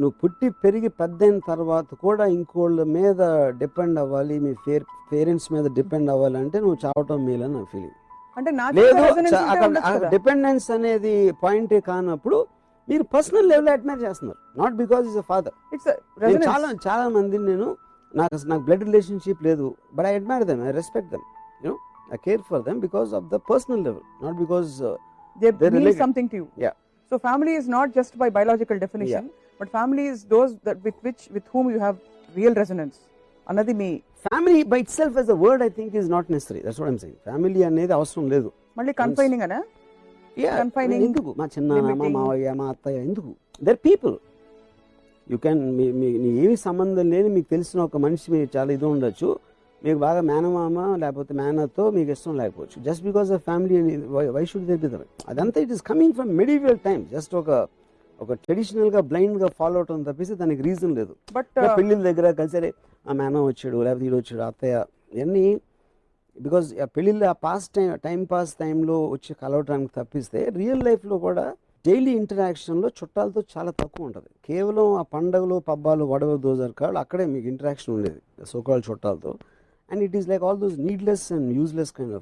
నువ్వు పుట్టి పెరిగి పెద్దయిన తర్వాత కూడా ఇంకోళ్ళ మీద డిపెండ్ అవ్వాలి మీ పేర్ పేరెంట్స్ మీద డిపెండ్ అవ్వాలంటే నువ్వు చావటం మేలని నా ఫీలింగ్ అంటే లేదు అక్కడ. డిపెండెన్స్ అనేది పాయింటే కానప్పుడు మీరు పర్సనల్ లెవెల్ అడ్మైర్ చేస్తున్నారు not because is a father. చాలా చాలా మందిని నేను నాకు నాకు బ్లడ్ రిలేషన్షిప్ లేదు but I admire them I respect them you know I care for them because of the personal level not because they they're mean related. something to you. Yeah. So family is not just but family is those that with which with whom you have real resonance. అన్నది మీ family by itself as a word I think is not necessary that's what I'm saying family అనేది అవసరం లేదు. మళ్ళీ confining అనా? Yeah, Confining, ఎందుకు? మా చిన్న మా. మావయ్య మా అత్తయ్య ఎందుకు? దర్ పీపుల్ యూ క్యాన్ మీ ఏమి సంబంధం లేని మీకు తెలిసిన ఒక మనిషి మీకు చాలా ఇది ఉండొచ్చు. మీకు బాగా మేనమామ లేకపోతే మేనతో మీకు ఇష్టం లేకపోవచ్చు. Just because of family why should they be అదంతా it is coming from medieval time just ఒక ఒక ట్రెడిషనల్గా బ్లైండ్గా ఫాలో అవటం తప్పిస్తే దానికి రీజన్ లేదు. బట్ పెళ్ళిళ్ళ దగ్గర కలిసరే ఆ మేనం వచ్చాడు లేకపోతే ఈడు వచ్చాడు అత్తయ్య ఇవన్నీ బికాజ్ ఆ పెళ్ళిళ్ళు ఆ పాస్ టైం టైం పాస్ టైంలో వచ్చి కలవటానికి తప్పిస్తే రియల్ లైఫ్లో కూడా డైలీ ఇంటరాక్షన్లో చుట్టాలతో చాలా తక్కువ ఉంటుంది. కేవలం ఆ పండగలు పబ్బాలు వడవ దోజర్ కాళ్ళు అక్కడే మీకు ఇంటరాక్షన్ ఉండేది so called చుట్టాలతో. And it is like all those needless and useless kind of